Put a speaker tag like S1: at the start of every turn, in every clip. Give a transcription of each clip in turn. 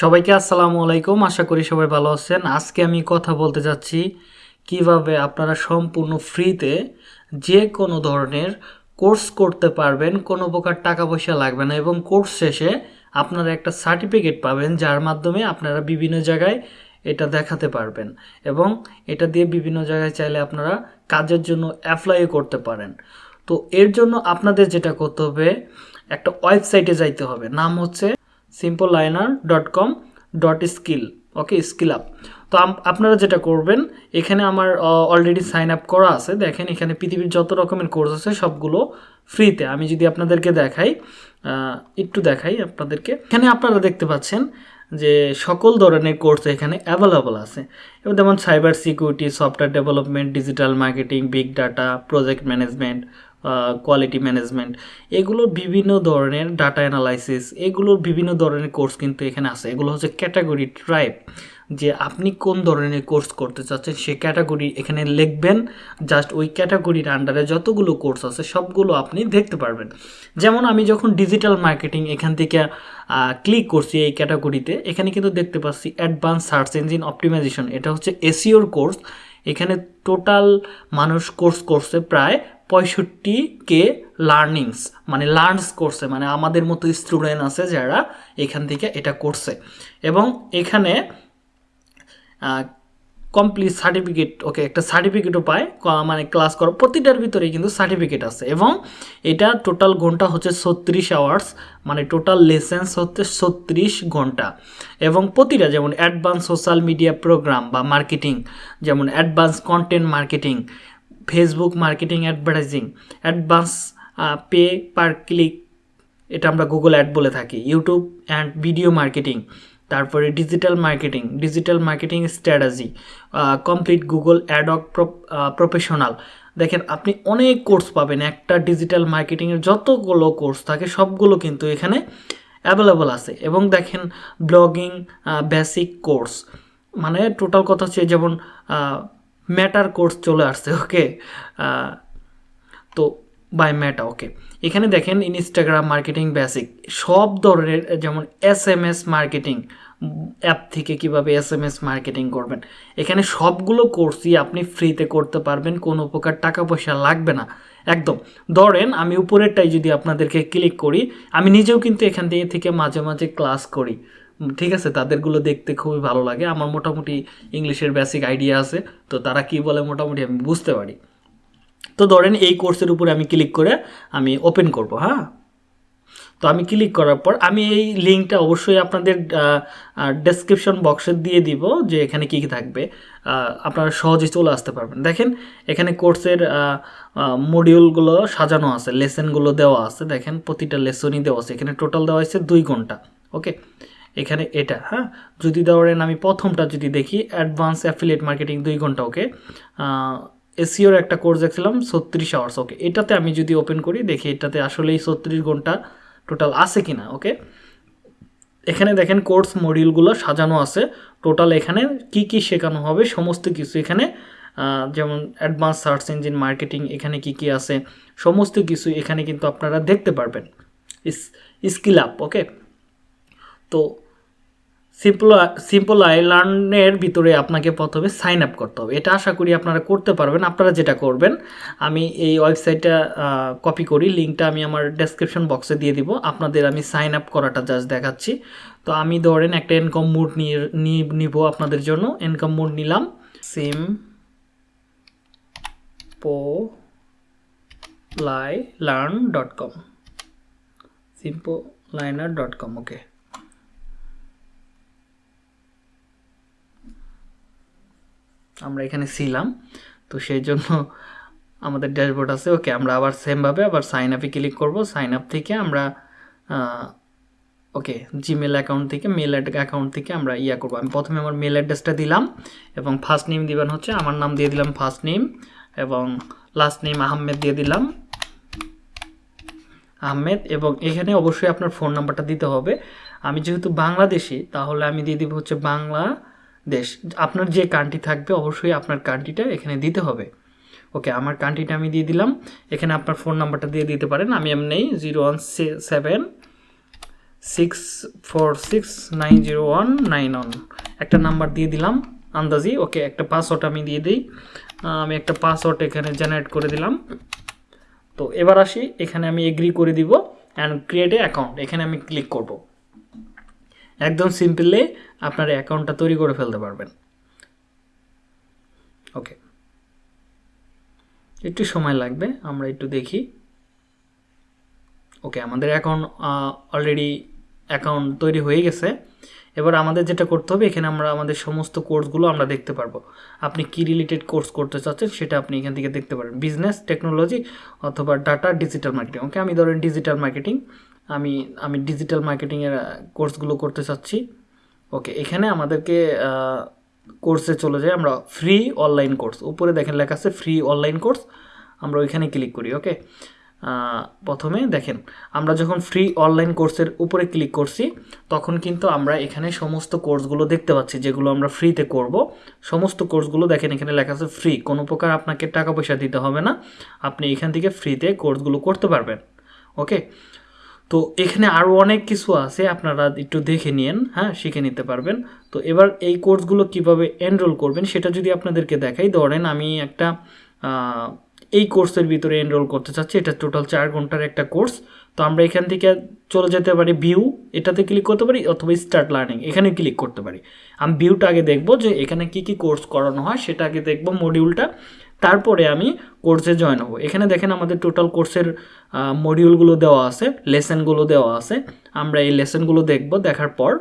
S1: সবাইকে আসসালামু আলাইকুম। আশা করি সবাই ভালো আছেন। আজকে আমি কথা বলতে যাচ্ছি কীভাবে আপনারা সম্পূর্ণ ফ্রিতে যে কোনো ধরনের কোর্স করতে পারবেন। কোনো প্রকার টাকা পয়সা লাগবে না এবং কোর্স শেষে আপনারা একটা সার্টিফিকেট পাবেন, যার মাধ্যমে আপনারা বিভিন্ন জায়গায় এটা দেখাতে পারবেন এবং এটা দিয়ে বিভিন্ন জায়গায় চাইলে আপনারা কাজের জন্য অ্যাপ্লাইও করতে পারেন। তো এর জন্য আপনাদের যেটা করতে হবে, একটা ওয়েবসাইটে যাইতে হবে। নাম হচ্ছে Simplilearn dot com dot skill okay skill up তো আপনারা যেটা করবেন, এখানে আমার অলরেডি সাইন আপ করা আছে, দেখেন এখানে পৃথিবীর যত রকমের কোর্স আছে সবগুলো ফ্রিতে আমি যদি আপনাদেরকে দেখাই একটু দেখাই আপনাদেরকে। এখানে আপনারা দেখতে পাচ্ছেন যে সকল ধরনের কোর্স এখানে অ্যাভেলেবল আছে। যেমন cyber security software development digital marketing big data project management quality management এগুলোর বিভিন্ন ধরনের ডাটা অ্যানালাইসিস এগুলোর বিভিন্ন ধরনের কোর্স কিন্তু এখানে আছে। এগুলো হচ্ছে ক্যাটাগরি ট্রাইব যে আপনি কোন ধরনের কোর্স করতে চাচ্ছেন, সে ক্যাটাগরি এখানে লিখবেন। জাস্ট ওই ক্যাটাগরির আন্ডারে যতগুলো কোর্স আছে, সবগুলো আপনি দেখতে পারবেন। যেমন আমি যখন ডিজিটাল মার্কেটিং এখান থেকে ক্লিক করছি এই ক্যাটাগরিতে এখানে কিন্তু দেখতে পাচ্ছি অ্যাডভান্স সার্চ ইঞ্জিন অপটিমাইজেশন এটা হচ্ছে এসিওর কোর্স এখানে টোটাল মানুষ কোর্স করছে প্রায় পঁয়ষট্টি কে লার্নিংস মানে লার্নস করছে মানে আমাদের মতো স্টুডেন্ট আছে যারা এখান থেকে এটা করছে। এবং এখানে কমপ্লিট সার্টিফিকেট ওকে একটা সার্টিফিকেটও পায় মানে ক্লাস করা প্রতিটার ভিতরেই কিন্তু সার্টিফিকেট আছে। এবং এটা টোটাল ঘণ্টা হচ্ছে ছত্রিশ আওয়ার্স মানে টোটাল লেসেন্স হচ্ছে ছত্রিশ ঘণ্টা। এবং প্রতিটা, যেমন অ্যাডভান্স সোশ্যাল মিডিয়া প্রোগ্রাম বা মার্কেটিং যেমন advance content marketing Facebook marketing advertising advance pay per click এটা আমরা গুগল অ্যাড বলে থাকি ইউটিউব অ্যান্ড ভিডিও মার্কেটিং তারপরে digital marketing digital marketing strategy complete Google ad hoc professional দেখেন, আপনি অনেক কোর্স পাবেন, একটা ডিজিটাল মার্কেটিংয়ের যতগুলো কোর্স থাকে, সবগুলো কিন্তু এখানে অ্যাভেলেবল আছে। এবং দেখেন ব্লগিং বেসিক কোর্স মানে টোটাল কথা হচ্ছে যেমন ম্যাটার কোর্স চলে আসছে ওকে তো বাই ম্যাটা ওকে এখানে দেখেন ইনস্টাগ্রাম মার্কেটিং বেসিক সব ধরনের, যেমন S M S marketing app থেকে কীভাবে এস এম এস মার্কেটিং করবেন। এখানে সবগুলো কোর্সই আপনি ফ্রিতে করতে পারবেন, কোনো প্রকার টাকা পয়সা লাগবে না, একদম। ধরেন আমি উপরেরটাই যদি আপনাদেরকে ক্লিক করি, আমি নিজেও কিন্তু এখান থেকে মাঝে মাঝে ক্লাস করি। ঠিক আছে, তাদেরগুলো দেখতে খুবই ভালো লাগে। আমার মোটামুটি ইংলিশের বেসিক আইডিয়া আছে, তো তারা কি বলে মোটামুটি আমি বুঝতে পারি। তো ধরেন এই কোর্সের উপরে আমি ক্লিক করে আমি ওপেন করব হ্যাঁ? তো আমি ক্লিক করার পর আমি এই লিঙ্কটা অবশ্যই আপনাদের ডেসক্রিপশন বক্সে দিয়ে দিব যে এখানে কী কী থাকবে। আপনারা সহজে চলে আসতে পারবেন। দেখেন, এখানে কোর্সের মডিউলগুলো সাজানো আছে লেসনগুলো দেওয়া আছে। দেখেন, প্রতিটা লেসনই দেওয়া আছে। এখানে টোটাল দেওয়া হয়েছে দুই ঘণ্টা ওকে এখানে এটা হ্যাঁ? যদি ধরেন আমি প্রথমটা যদি দেখি অ্যাডভান্স অ্যাফিলিয়েট মার্কেটিং দুই ঘণ্টা ওকে এসিওর একটা কোর্স দেখছিলাম, ছত্রিশ আওয়ার্স ওকে এটাতে আমি যদি ওপেন করি, দেখি এটাতে আসলেই ছত্রিশ ঘণ্টা টোটাল আছে কি না ওকে এখানে দেখেন কোর্স মডিউলগুলো সাজানো আছে। টোটাল এখানে কি কি শেখানো হবে, সমস্ত কিছু এখানে যেমন অ্যাডভান্স সার্চ ইঞ্জিন মার্কেটিং এখানে কি কি আছে, সমস্ত কিছু এখানে কিন্তু আপনারা দেখতে পারবেন। স্কিল আপ ওকে তো সিম্পল সিম্পল আইল্যান্ডের ভিতরে আপনাকে প্রথমে সাইন আপ করতে হবে। এটা আশা করি আপনারা করতে পারবেন। আপনারা যেটা করবেন, আমি এই ওয়েবসাইটটা কপি করি। লিঙ্কটা আমি আমার ডেসক্রিপশন বক্সে দিয়ে দিব। আপনাদের আমি সাইন আপ করাটা জাস্ট দেখাচ্ছি। তো আমি ধরেন একটা ইনকাম মোড নিয়ে নিব আপনাদের জন্য। ইনকাম মোড নিলাম। Simplilearn dot com Simplilearn dot com okay আমরা এখানে ছিলাম। তো সেই জন্য আমাদের ড্যাশবোর্ড আছে। ওকে, আমরা আবার সেমভাবে আবার সাইন আপে ক্লিক করব। সাইন আপ থেকে আমরা ওকে জিমেল অ্যাকাউন্ট থেকে মেল অ্যাকাউন্ট থেকে আমরা ইয়া করব। আমি প্রথমে আমার মেল অ্যাড্রেসটা দিলাম এবং ফার্স্ট নেম দিবেন হচ্ছে, আমার নাম দিয়ে দিলাম ফার্স্ট নেম এবং লাস্ট নেম আহমেদ দিয়ে দিলাম। আহমেদ, এবং এখানে অবশ্যই আপনার ফোন নাম্বারটা দিতে হবে। আমি যেহেতু বাংলাদেশি, তাহলে আমি দিয়ে দিব হচ্ছে বাংলাদেশ আপনার যে কান্ট্রি থাকবে অবশ্যই আপনার কান্ট্রিটা এখানে দিতে হবে। ওকে, আমার কান্ট্রিটা আমি দিয়ে দিলাম। এখানে আপনার ফোন নাম্বারটা দিয়ে দিতে পারেন। আমি এমনি zero one seven, six four six nine zero one nine one. একটা নাম্বার দিয়ে দিলাম, আন্দাজি। ওকে, একটা পাসওয়ার্ড আমি দিয়ে দিই। আমি একটা পাসওয়ার্ড এখানে জেনারেট করে দিলাম। তো এবার আসি, এখানে আমি এগ্রি করে দিব অ্যান্ড ক্রিয়েট এ অ্যাকাউন্ট এখানে আমি ক্লিক করব। একদম সিম্পলি আপনার অ্যাকাউন্টটা তৈরি করে ফেলতে পারবেন। ওকে। একটু সময় লাগবে, আমরা একটু দেখি। ওকে, আমাদের অ্যাকাউন্ট অলরেডি অ্যাকাউন্ট তৈরি হয়ে গেছে। এবার আমাদের যেটা করতে হবে, এখানে আমরা আমাদের সমস্ত কোর্সগুলো আমরা দেখতে পারব। আপনি কি রিলেটেড কোর্স করতে চাচ্ছেন, সেটা আপনি এখান থেকে দেখতে পারেন। বিজনেস, টেকনোলজি অথবা ডাটা, ডিজিটাল মার্কেটিং। ওকে, আমি ধরেন ডিজিটাল মার্কেটিং আমি আমি ডিজিটাল মার্কেটিংয়ের কোর্সগুলো করতে চাচ্ছি। ওকে এখানে আমাদেরকে কোর্সে চলে যাই। আমরা ফ্রি অনলাইন কোর্স উপরে দেখেন লেখা আছে ফ্রি অনলাইন কোর্স আমরা ওইখানে ক্লিক করি ওকে প্রথমে দেখেন, আমরা যখন ফ্রি অনলাইন কোর্সের উপরে ক্লিক করছি, তখন কিন্তু আমরা এখানে সমস্ত কোর্সগুলো দেখতে পাচ্ছি, যেগুলো আমরা ফ্রিতে করব। সমস্ত কোর্সগুলো দেখেন, এখানে লেখা আছে ফ্রি কোনো প্রকার আপনাকে টাকা পয়সা দিতে হবে না। আপনি এখান থেকে ফ্রিতে কোর্সগুলো করতে পারবেন ওকে তো এখানে আরও অনেক কিছু আছে, আপনারা একটু দেখে নিন হ্যাঁ শিখে নিতে পারবেন। তো এবার এই কোর্সগুলো কীভাবে এনরোল করবেন সেটা যদি আপনাদেরকে দেখাই, ধরেন আমি একটা এই কোর্সের ভিতরে এনরোল করতে চাচ্ছি, এটা টোটাল চার ঘণ্টার একটা কোর্স। তো আমরা এখান থেকে চলে যেতে পারি ভিউ এটাতে ক্লিক করতে পারি অথবা স্টার্ট লার্নিং এখানে ক্লিক করতে পারি। আমি ভিউটা আগে দেখব যে এখানে কি কি কোর্স করানো হয়, সেটা আগে দেখব মডিউলটা তারপরে আমি কোর্সে জয়েন হব। এখানে দেখেন আমাদের টোটাল কোর্সের মডিউলগুলো দেওয়া আছে লেসনগুলো দেওয়া আছে। আমরা এই লেসনগুলো দেখব, দেখার পর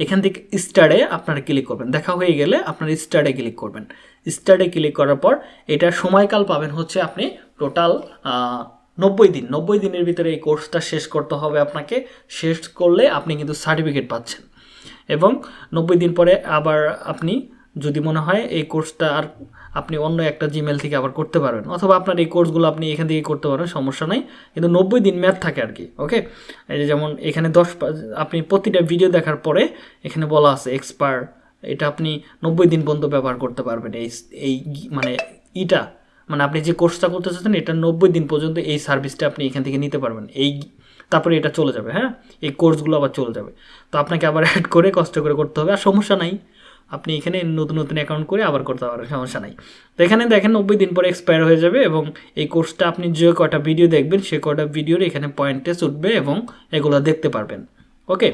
S1: এখান থেকে স্টারে আপনারা ক্লিক করবেন। দেখা হয়ে গেলে আপনারা স্টারে ক্লিক করবেন। স্টারে ক্লিক করার পর এটা সময়কাল পাবেন হচ্ছে আপনি টোটাল নব্বই দিন। নব্বই দিনের ভিতরে এই কোর্সটা শেষ করতে হবে আপনাকে। শেষ করলে আপনি কিন্তু সার্টিফিকেট পাচ্ছেন। এবং নব্বই দিন পরে আবার আপনি যদি মনে হয় এই কোর্সটা আর আপনি অন্য একটা জিমেল থেকে আবার করতে পারবেন, অথবা আপনার এই কোর্সগুলো আপনি এখান থেকে করতে পারবেন, সমস্যা নাই। কিন্তু নব্বই দিন ম্যাথ থাকে আর কি ওকে এই যে যেমন এখানে দশ আপনি প্রতিটা ভিডিও দেখার পরে এখানে বলা আছে এক্সপায়ার এটা আপনি নব্বই দিন পর্যন্ত ব্যবহার করতে পারবেন এই এই মানে ইটা। মানে আপনি যে কোর্সটা করতে চাচ্ছেন, এটা নব্বই দিন পর্যন্ত এই সার্ভিসটা আপনি এখান থেকে নিতে পারবেন। এই তারপরে এটা চলে যাবে হ্যাঁ? এই কোর্সগুলো আবার চলে যাবে। তো আপনাকে আবার অ্যাড করে কষ্ট করে করতে হবে, আর সমস্যা নাই। আপনি এখানে নতুন নতুন অ্যাকাউন্ট করে আবার করতে পারবেন, সমস্যা নাই। তো এখানে দেখেন নব্বই দিন পরে এক্সপায়ার হয়ে যাবে এবং এই কোর্সটা আপনি যে কটা ভিডিও দেখবেন, সে কটা ভিডিওর এখানে পয়েন্টে উঠবে এবং এগুলো দেখতে পারবেন। ওকে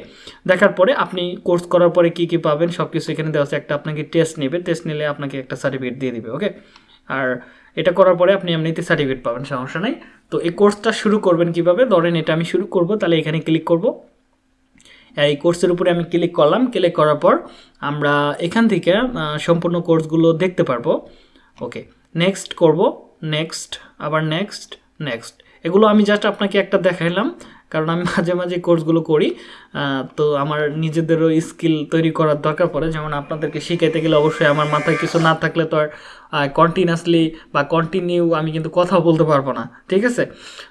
S1: দেখার পরে আপনি কোর্স করার পরে কি কি পাবেন সব কিছু এখানে দেওয়া আছে। একটা আপনাকে টেস্ট নেবে টেস্ট নিলে আপনাকে একটা সার্টিফিকেট দিয়ে দিবে ওকে আর এটা করার পরে আপনি এমনিতে সার্টিফিকেট পাবেন, সমস্যা নাই। তো এই কোর্সটা শুরু করবেন কীভাবে? ধরেন এটা আমি শুরু করব, তাহলে এখানে ক্লিক করব। এই কোর্সের উপরে আমি ক্লিক করলাম। ক্লিক করার পর আমরা এখান থেকে সম্পূর্ণ কোর্সগুলো দেখতে পারব। ওকে নেক্সট করব। নেক্সট আবার নেক্সট নেক্সট এগুলো আমি জাস্ট আপনাকে একটা দেখাইলাম। কারণ আমি মাঝে মাঝে কোর্সগুলো করি তো আমার নিজেদেরও স্কিল তৈরি করার দরকার পড়ে। যেমন আপনাদেরকে শিখাইতে গেলে অবশ্যই আমার মাথায় কিছু না থাকলে তো আর কন্টিনিউয়াসলি বা কন্টিনিউ আমি কিন্তু কথা বলতে পারব না, ঠিক আছে?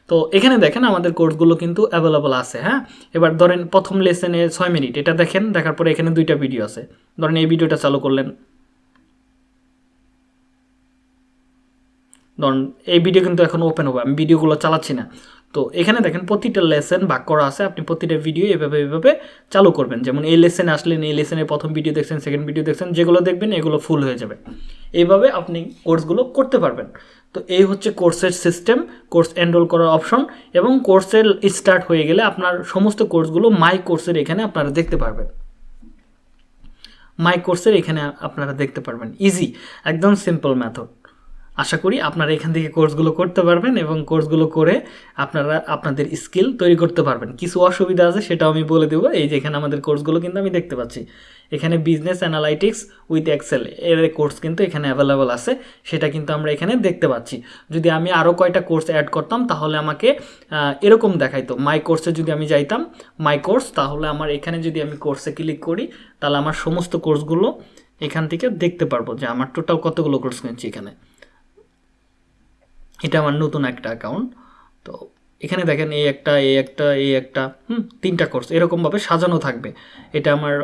S1: তো এখানে দেখেন আমাদের কোর্সগুলো কিন্তু অ্যাভেলেবল আছে হ্যাঁ? এবার ধরেন প্রথম লেসনে ছয় মিনিট, এটা দেখেন, দেখার পরে এখানে দুইটা ভিডিও আছে। ধরেন এই ভিডিওটা চালু করলেন। ধরুন, এই ভিডিও কিন্তু এখন ওপেন হবে, আমি ভিডিওগুলো চালাচ্ছি না। তো এখানে দেখেন প্রতিটা লেসন ভাগ করা আছে, আপনি প্রতিটা ভিডিও এভাবে এভাবে চালু করবেন। যেমন এই লেসনে আসলেন, এই লেসনের প্রথম ভিডিও দেখছেন সেকেন্ড ভিডিও দেখছেন, যেগুলো দেখবেন এগুলো ফুল হয়ে যাবে। এইভাবে আপনি কোর্সগুলো করতে পারবেন। তো এই হচ্ছে কোর্সের সিস্টেম কোর্স এনরোল করার অপশন এবং কোর্সের স্টার্ট হয়ে গেলে আপনার সমস্ত কোর্সগুলো মাই কোর্সের এখানে আপনারা দেখতে পারবেন। মাই কোর্সের এখানে আপনারা দেখতে পারবেন। ইজি একদম সিম্পল মেথড আশা করি আপনারা এখান থেকে কোর্সগুলো করতে পারবেন এবং কোর্সগুলো করে আপনারা আপনাদের স্কিল তৈরি করতে পারবেন। কিছু অসুবিধা আছে সেটাও আমি বলে দেবো। এই যে এখানে আমাদের কোর্সগুলো কিন্তু আমি দেখতে পাচ্ছি। এখানে বিজনেস অ্যানালাইটিক্স উইথ এক্সেল এর কোর্স কিন্তু এখানে অ্যাভেলেবল আছে। সেটা কিন্তু আমরা এখানে দেখতে পাচ্ছি। যদি আমি আরও কয়টা কোর্স অ্যাড করতাম, তাহলে আমাকে এরকম দেখাইতো। মাই কোর্সে যদি আমি যাইতাম মাই কোর্স তাহলে আমার এখানে যদি আমি কোর্সে ক্লিক করি, তাহলে আমার সমস্ত কোর্সগুলো এখান থেকে দেখতে পারব যে আমার টোটাল কতগুলো কোর্স কিনছি এখানে। এটা আমার নতুন একটা অ্যাকাউন্ট তো এখানে দেখেন এই একটা এই একটা এই একটা, হুম, তিনটা কোর্স এরকমভাবে সাজানো থাকবে। এটা আমার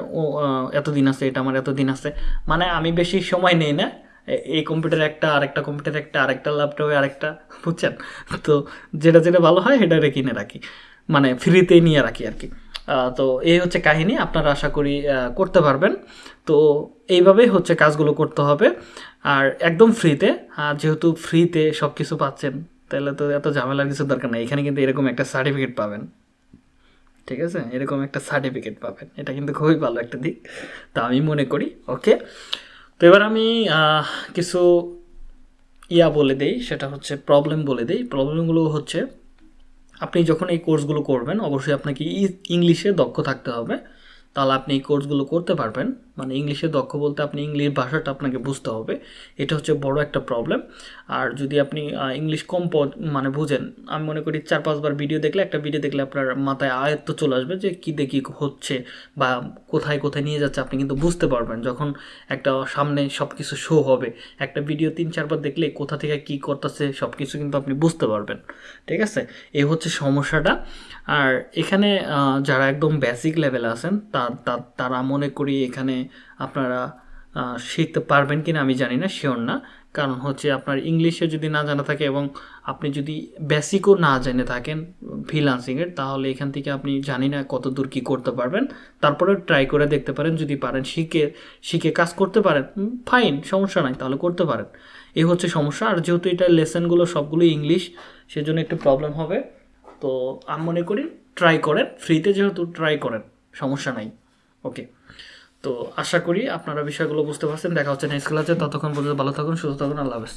S1: এতদিন আছে, এটা আমার এতদিন আছে। মানে আমি বেশি সময় নেই না। এই কম্পিউটার একটা, আরেকটা কম্পিউটার একটা, আরেকটা ল্যাপটপে আরেকটা, বুঝছেন? তো যেটা যেটা ভালো হয়, সেটা কিনে রাখি। মানে ফ্রিতেই নিয়ে রাখি আর কি। তো এই হচ্ছে কাহিনী, আপনারা আশা করি করতে পারবেন। তো এইভাবেই হচ্ছে কাজগুলো করতে হবে। আর একদম ফ্রিতে যেহেতু ফ্রিতে সব কিছু পাচ্ছেন, তাহলে তো এত ঝামেলার কিছু দরকার নেই। এখানে কিন্তু এরকম একটা সার্টিফিকেট পাবেন। ঠিক আছে? এরকম একটা সার্টিফিকেট পাবেন। এটা কিন্তু খুবই ভালো একটা দিক। তা আমি মনে করি, ওকে? তো এবার আমি কিছু ইয়া বলে দেই, সেটা হচ্ছে প্রবলেম বলে দেই। প্রবলেমগুলো হচ্ছে আপনি যখন এই কোর্সগুলো করবেন, অবশ্যই আপনাকে ইংলিশে দক্ষ থাকতে হবে। তাহলে আপনি এই কোর্সগুলো করতে পারবেন। মানে ইংলিশে দক্ষ বলতে আপনি ইংলিশ ভাষাটা আপনাকে বুঝতে হবে। এটা হচ্ছে বড় একটা প্রবলেম আর যদি আপনি ইংলিশ কম মানে বুঝেন, আমি মনে করি চার পাঁচবার ভিডিও দেখলে, একটা ভিডিও দেখলে আপনার মাথায় আয়ত্ত চলে আসবে যে কী দেখি হচ্ছে বা কোথায় কোথায় নিয়ে যাচ্ছে, আপনি কিন্তু বুঝতে পারবেন যখন একটা সামনে সব কিছু শো হবে। একটা ভিডিও তিন চারবার দেখলে কোথা থেকে কী করতেছে সব কিছু কিন্তু আপনি বুঝতে পারবেন। ঠিক আছে? এই হচ্ছে সমস্যাটা। আর এখানে যারা একদম বেসিক লেভেলে আছেন তা, তারা মনে করি এখানে আপনারা শিখতে পারবেন কিনা আমি জানি না শিওর না। কারণ হচ্ছে আপনার ইংলিশে যদি না জানা থাকে এবং আপনি যদি বেসিকও না জেনে থাকেন ফ্রিলান্সিংয়ের তাহলে এখান থেকে আপনি জানি না কত দূর কী করতে পারবেন। তারপরে ট্রাই করে দেখতে পারেন, যদি পারেন শিখে শিখে কাজ করতে পারেন ফাইন সমস্যা নাই, তাহলে করতে পারেন। এই হচ্ছে সমস্যা, আর যেহেতু এটা লেসনগুলো সবগুলো ইংলিশ সেজন্য একটু প্রবলেম হবে। তো আমি মনে করি ট্রাই করেন ফ্রিতে যেহেতু ট্রাই করেন, সমস্যা নাই। ওকে তো আশা করি আপনারা বিষয়গুলো বুঝতে পারছেন। দেখা হচ্ছে নেক্সট ক্লাসে ততক্ষণ পর্যন্ত ভালো থাকুন, সুস্থ থাকুন। আল্লাহ হাফেজ।